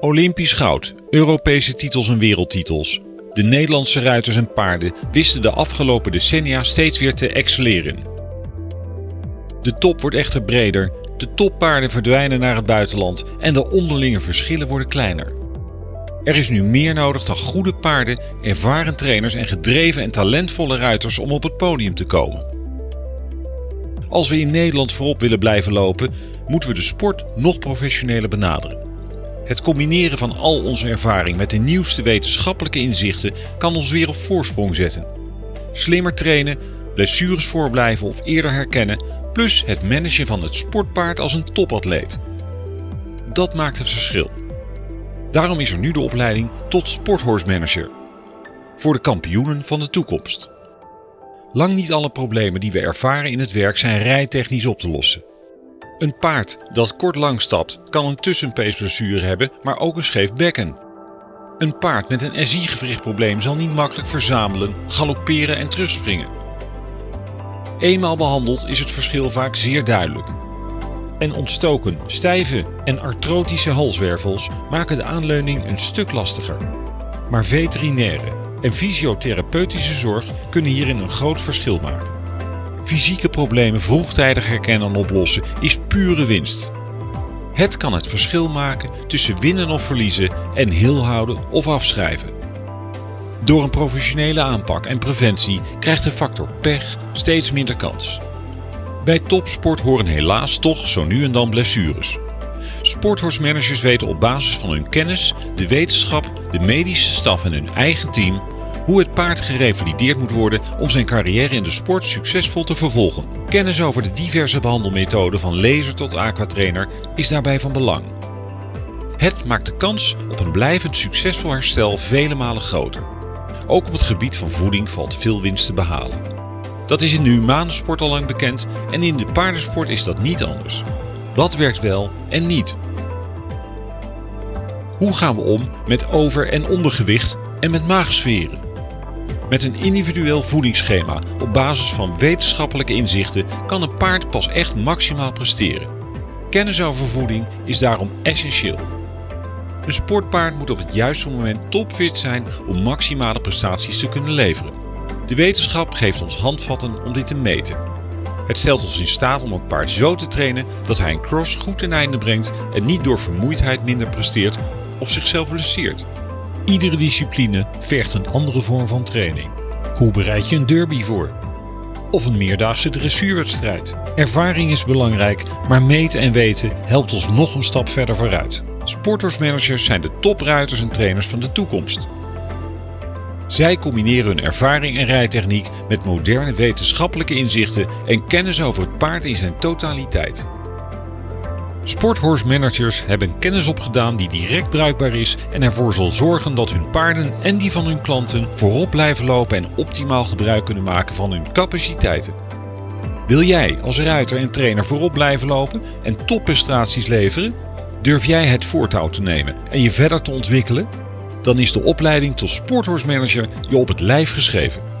Olympisch goud, Europese titels en wereldtitels. De Nederlandse ruiters en paarden wisten de afgelopen decennia steeds weer te excelleren. De top wordt echter breder, de toppaarden verdwijnen naar het buitenland en de onderlinge verschillen worden kleiner. Er is nu meer nodig dan goede paarden, ervaren trainers en gedreven en talentvolle ruiters om op het podium te komen. Als we in Nederland voorop willen blijven lopen, moeten we de sport nog professioneler benaderen. Het combineren van al onze ervaring met de nieuwste wetenschappelijke inzichten kan ons weer op voorsprong zetten. Slimmer trainen, blessures voorblijven of eerder herkennen, plus het managen van het sportpaard als een topatleet. Dat maakt het verschil. Daarom is er nu de opleiding tot Sporthorse Manager. Voor de kampioenen van de toekomst. Lang niet alle problemen die we ervaren in het werk zijn rijtechnisch op te lossen. Een paard dat kort lang stapt kan een tussenpeesblessure hebben, maar ook een scheef bekken. Een paard met een SI-gewrichtprobleem zal niet makkelijk verzamelen, galopperen en terugspringen. Eenmaal behandeld is het verschil vaak zeer duidelijk. En ontstoken, stijve en artrotische halswervels maken de aanleuning een stuk lastiger. Maar veterinaire en fysiotherapeutische zorg kunnen hierin een groot verschil maken. Fysieke problemen vroegtijdig herkennen en oplossen is pure winst. Het kan het verschil maken tussen winnen of verliezen en heel houden of afschrijven. Door een professionele aanpak en preventie krijgt de factor pech steeds minder kans. Bij topsport horen helaas toch zo nu en dan blessures. Sporthorsemanagers weten op basis van hun kennis, de wetenschap, de medische staf en hun eigen team hoe het paard gerevalideerd moet worden om zijn carrière in de sport succesvol te vervolgen. Kennis over de diverse behandelmethoden van laser tot aquatrainer is daarbij van belang. Het maakt de kans op een blijvend succesvol herstel vele malen groter. Ook op het gebied van voeding valt veel winst te behalen. Dat is in de humane sport al lang bekend en in de paardensport is dat niet anders. Wat werkt wel en niet? Hoe gaan we om met over- en ondergewicht en met maagsferen? Met een individueel voedingsschema op basis van wetenschappelijke inzichten kan een paard pas echt maximaal presteren. Kennis over voeding is daarom essentieel. Een sportpaard moet op het juiste moment topfit zijn om maximale prestaties te kunnen leveren. De wetenschap geeft ons handvatten om dit te meten. Het stelt ons in staat om een paard zo te trainen dat hij een cross goed ten einde brengt en niet door vermoeidheid minder presteert of zichzelf blesseert. Iedere discipline vergt een andere vorm van training. Hoe bereid je een derby voor? Of een meerdaagse dressuurwedstrijd? Ervaring is belangrijk, maar meten en weten helpt ons nog een stap verder vooruit. Sportersmanagers zijn de topruiters en trainers van de toekomst. Zij combineren hun ervaring en rijtechniek met moderne wetenschappelijke inzichten en kennis over het paard in zijn totaliteit. Sporthorse managers hebben kennis opgedaan die direct bruikbaar is en ervoor zal zorgen dat hun paarden en die van hun klanten voorop blijven lopen en optimaal gebruik kunnen maken van hun capaciteiten. Wil jij als ruiter en trainer voorop blijven lopen en topprestaties leveren? Durf jij het voortouw te nemen en je verder te ontwikkelen? Dan is de opleiding tot Sporthorse Manager je op het lijf geschreven.